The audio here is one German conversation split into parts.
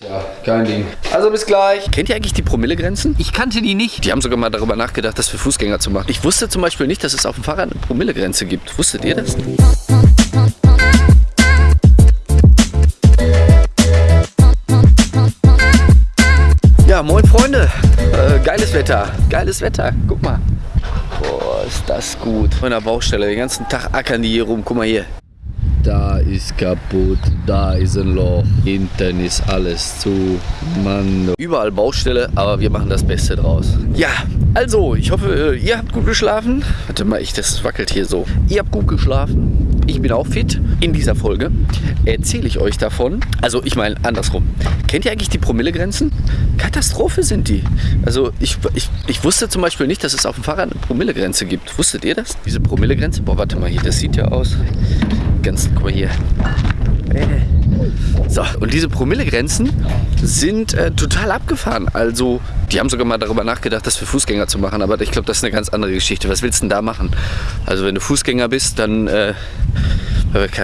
Ja, kein Ding. Also bis gleich. Kennt ihr eigentlich die Promillegrenzen? Ich kannte die nicht. Die haben sogar mal darüber nachgedacht, das für Fußgänger zu machen. Ich wusste zum Beispiel nicht, dass es auf dem Fahrrad eine Promillegrenze gibt. Wusstet ihr das? Ja, moin Freunde. Äh, geiles Wetter. Geiles Wetter. Guck mal. Boah, ist das gut. Von der Baustelle. Den ganzen Tag ackern die hier rum. Guck mal hier. Da ist kaputt, da ist ein Loch, hinten ist alles zu. Mann. Überall Baustelle, aber wir machen das Beste draus. Ja, also, ich hoffe, ihr habt gut geschlafen. Warte mal, ich, das wackelt hier so. Ihr habt gut geschlafen. Ich bin auch fit. In dieser Folge erzähle ich euch davon. Also, ich meine andersrum. Kennt ihr eigentlich die Promillegrenzen? Katastrophe sind die. Also, ich, ich, ich wusste zum Beispiel nicht, dass es auf dem Fahrrad eine Promillegrenze gibt. Wusstet ihr das? Diese Promillegrenze? Boah, warte mal hier, das sieht ja aus ganz, guck mal hier. So, und diese Promillegrenzen sind äh, total abgefahren. Also, die haben sogar mal darüber nachgedacht, das für Fußgänger zu machen, aber ich glaube, das ist eine ganz andere Geschichte. Was willst du denn da machen? Also, wenn du Fußgänger bist, dann äh,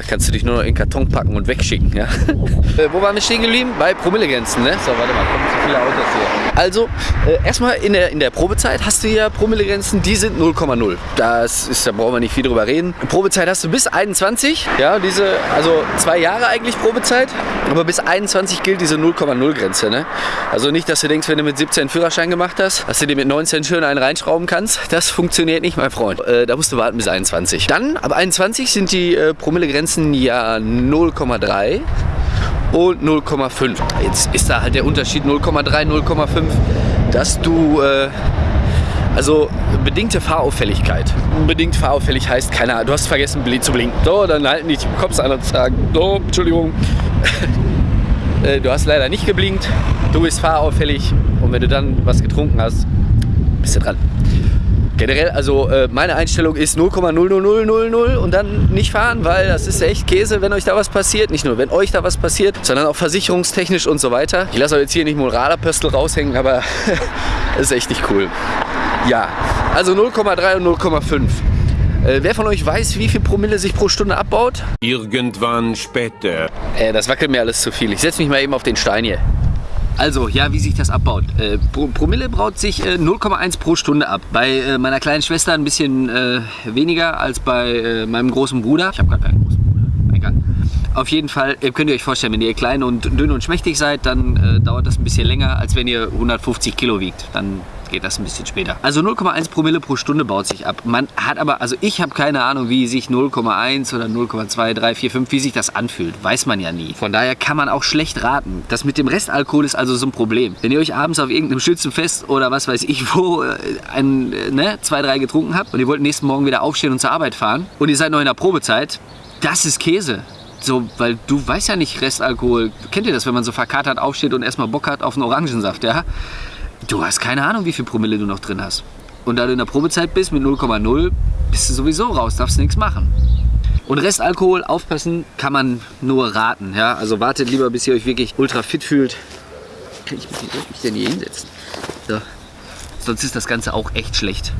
kannst du dich nur noch in Karton packen und wegschicken. Ja? äh, wo waren wir stehen geblieben? Bei Promillegrenzen, ne? So, warte mal, kommen zu viele Autos hier. Also, äh, erstmal in der, in der Probezeit hast du ja Promillegrenzen, die sind 0,0. Das ist, da brauchen wir nicht viel drüber reden. Probezeit hast du bis 21, ja, diese, also zwei Jahre eigentlich Probezeit, aber bis 21 gilt diese 0,0 Grenze, ne? Also nicht, dass du denkst, wenn du mit 17 Führerschein gemacht hast, dass du dir mit 19 schön einen reinschrauben kannst. Das funktioniert nicht, mein Freund. Äh, da musst du warten bis 21. Dann, ab 21 sind die äh, Promillegrenzen ja 0,3 und 0,5. Jetzt ist da halt der Unterschied 0,3, 0,5, dass du äh, also bedingte Fahrauffälligkeit. Bedingt fahrauffällig heißt, keine Ahnung, du hast vergessen zu blinken. So, dann halten die Cops an und sagen, so, Entschuldigung, äh, du hast leider nicht geblinkt, du bist fahrauffällig und wenn du dann was getrunken hast, bist du dran. Generell, also äh, meine Einstellung ist 0,00000 und dann nicht fahren, weil das ist echt Käse, wenn euch da was passiert. Nicht nur, wenn euch da was passiert, sondern auch versicherungstechnisch und so weiter. Ich lasse euch jetzt hier nicht Moralapostel raushängen, aber das ist echt nicht cool. Ja, also 0,3 und 0,5. Äh, wer von euch weiß, wie viel Promille sich pro Stunde abbaut? Irgendwann später. Äh, das wackelt mir alles zu viel. Ich setze mich mal eben auf den Stein hier. Also, ja, wie sich das abbaut. Äh, Promille braut sich äh, 0,1 pro Stunde ab. Bei äh, meiner kleinen Schwester ein bisschen äh, weniger als bei äh, meinem großen Bruder. Ich habe gar keinen großen Bruder. Egal. Auf jeden Fall könnt ihr euch vorstellen, wenn ihr klein und dünn und schmächtig seid, dann äh, dauert das ein bisschen länger, als wenn ihr 150 Kilo wiegt. Dann geht das ein bisschen später. Also 0,1 Promille pro Stunde baut sich ab. Man hat aber, also ich habe keine Ahnung, wie sich 0,1 oder 0,2, 3, 4, 5, wie sich das anfühlt. Weiß man ja nie. Von daher kann man auch schlecht raten. Das mit dem Restalkohol ist also so ein Problem. Wenn ihr euch abends auf irgendeinem Schützenfest oder was weiß ich wo äh, ein, äh, ne, zwei, drei getrunken habt und ihr wollt nächsten Morgen wieder aufstehen und zur Arbeit fahren und ihr seid noch in der Probezeit, das ist Käse. So, weil du weißt ja nicht Restalkohol. Kennt ihr das, wenn man so verkatert aufsteht und erstmal Bock hat auf einen Orangensaft, ja? Du hast keine Ahnung, wie viel Promille du noch drin hast. Und da du in der Probezeit bist mit 0,0, bist du sowieso raus, darfst nichts machen. Und Restalkohol, aufpassen, kann man nur raten. Ja? Also wartet lieber, bis ihr euch wirklich ultra fit fühlt. Kann ich mich, denn hier hinsetzen? So. Sonst ist das Ganze auch echt schlecht.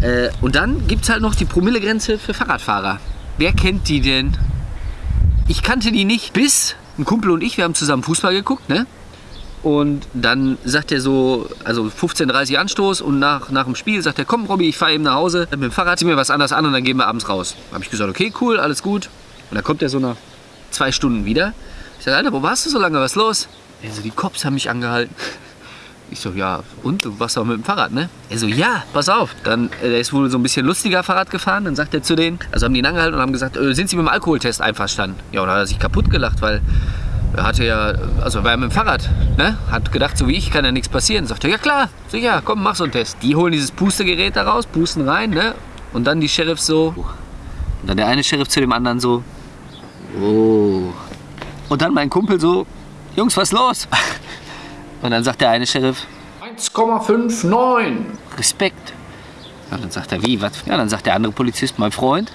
Äh, und dann gibt es halt noch die Promillegrenze für Fahrradfahrer. Wer kennt die denn? Ich kannte die nicht, bis ein Kumpel und ich, wir haben zusammen Fußball geguckt, ne? Und dann sagt er so, also 15.30 Uhr Anstoß und nach, nach dem Spiel sagt er, komm Robby, ich fahre eben nach Hause, mit dem Fahrrad zieh mir was anderes an und dann gehen wir abends raus. Habe ich gesagt, okay, cool, alles gut. Und dann kommt er so nach zwei Stunden wieder. Ich sage, Alter, wo warst du so lange, was ist los? Er so, die Cops haben mich angehalten. Ich so, ja, und du warst doch mit dem Fahrrad, ne? Er so, ja, pass auf. Dann, äh, der ist wohl so ein bisschen lustiger Fahrrad gefahren. Dann sagt er zu denen, also haben die ihn angehalten und haben gesagt, äh, sind Sie mit dem Alkoholtest einverstanden? Ja, und dann hat er sich kaputt gelacht, weil hatte ja, also war mit dem Fahrrad, ne? Hat gedacht, so wie ich kann ja nichts passieren. Sagt er, ja klar, sicher, komm, mach so einen Test. Die holen dieses Pustegerät da raus, pusten rein, ne? Und dann die Sheriffs so. Und dann der eine Sheriff zu dem anderen so. Oh. Und dann mein Kumpel so, Jungs, was ist los? Und dann sagt der eine Sheriff, 1,59. Respekt. Ja, dann sagt er, wie, was? Ja, dann sagt der andere Polizist, mein Freund,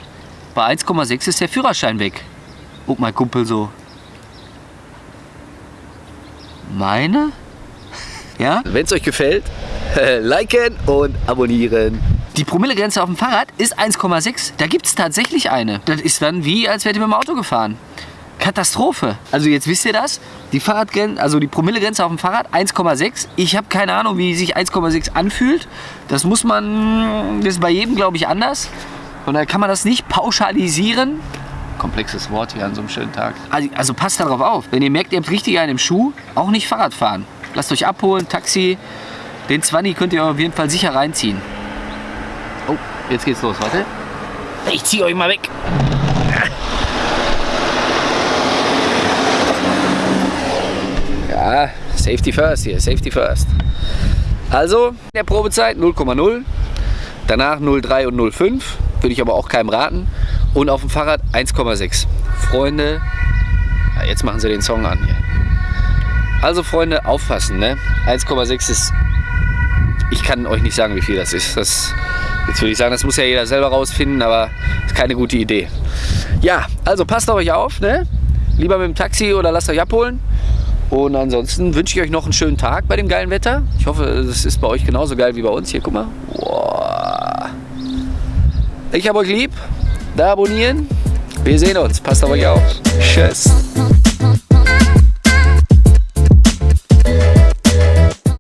bei 1,6 ist der Führerschein weg. Und mein Kumpel so, meine. Ja? Wenn es euch gefällt, liken und abonnieren. Die Promillegrenze auf dem Fahrrad ist 1,6. Da gibt es tatsächlich eine. Das ist dann wie, als wärt ihr mit dem Auto gefahren. Katastrophe. Also jetzt wisst ihr das. Die Fahrradgrenze, also die Promillegrenze auf dem Fahrrad 1,6. Ich habe keine Ahnung, wie sich 1,6 anfühlt. Das muss man, das ist bei jedem, glaube ich, anders. Und da kann man das nicht pauschalisieren. Komplexes Wort hier an so einem schönen Tag. Also, also passt darauf auf. Wenn ihr merkt, ihr habt richtig einen im Schuh, auch nicht Fahrrad fahren. Lasst euch abholen, Taxi. Den 20 könnt ihr auf jeden Fall sicher reinziehen. Oh, jetzt geht's los, warte. Ich zieh euch mal weg. Ja, Safety first hier, Safety first. Also, in der Probezeit 0,0, danach 0,3 und 0,5, würde ich aber auch keinem raten. Und auf dem Fahrrad 1,6. Freunde, ja, jetzt machen sie den Song an hier. Also Freunde, aufpassen, ne? 1,6 ist, ich kann euch nicht sagen, wie viel das ist. Das, jetzt würde ich sagen, das muss ja jeder selber rausfinden, aber ist keine gute Idee. Ja, also passt auf euch auf, ne? Lieber mit dem Taxi oder lasst euch abholen. Und ansonsten wünsche ich euch noch einen schönen Tag bei dem geilen Wetter. Ich hoffe, es ist bei euch genauso geil wie bei uns. Hier, guck mal. Ich habe euch lieb. Da abonnieren. Wir sehen uns. Passt auf euch auf. Tschüss.